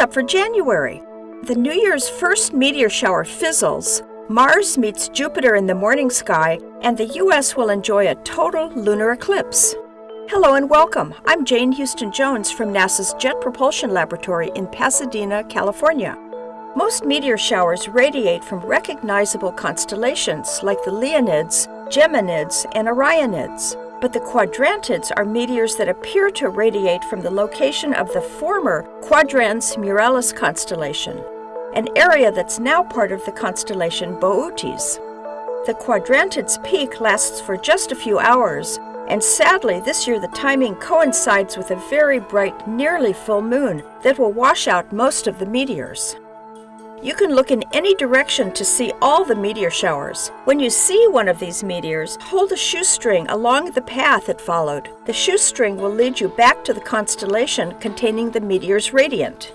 Up for January? The New Year's first meteor shower fizzles. Mars meets Jupiter in the morning sky, and the U.S. will enjoy a total lunar eclipse. Hello and welcome. I'm Jane Houston Jones from NASA's Jet Propulsion Laboratory in Pasadena, California. Most meteor showers radiate from recognizable constellations like the Leonids, Geminids, and Orionids. But the Quadrantids are meteors that appear to radiate from the location of the former Quadrans Muralis constellation, an area that's now part of the constellation Boötes. The Quadrantids' peak lasts for just a few hours, and sadly, this year the timing coincides with a very bright, nearly full moon that will wash out most of the meteors. You can look in any direction to see all the meteor showers. When you see one of these meteors, hold a shoestring along the path it followed. The shoestring will lead you back to the constellation containing the meteor's radiant.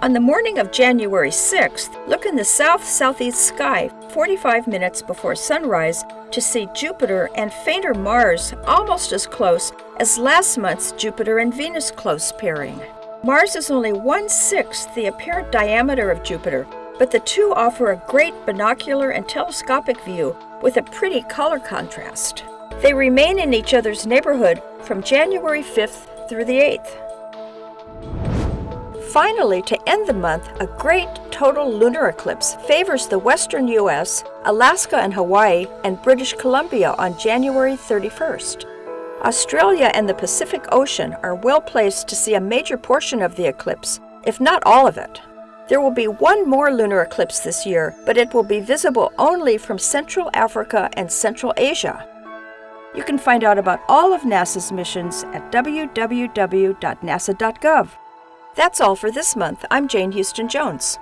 On the morning of January 6th, look in the south-southeast sky 45 minutes before sunrise to see Jupiter and fainter Mars almost as close as last month's Jupiter and Venus close pairing. Mars is only one-sixth the apparent diameter of Jupiter, but the two offer a great binocular and telescopic view with a pretty color contrast. They remain in each other's neighborhood from January 5th through the 8th. Finally, to end the month, a great total lunar eclipse favors the western U.S., Alaska and Hawaii, and British Columbia on January 31st. Australia and the Pacific Ocean are well placed to see a major portion of the eclipse, if not all of it. There will be one more lunar eclipse this year, but it will be visible only from Central Africa and Central Asia. You can find out about all of NASA's missions at www.nasa.gov. That's all for this month. I'm Jane Houston Jones.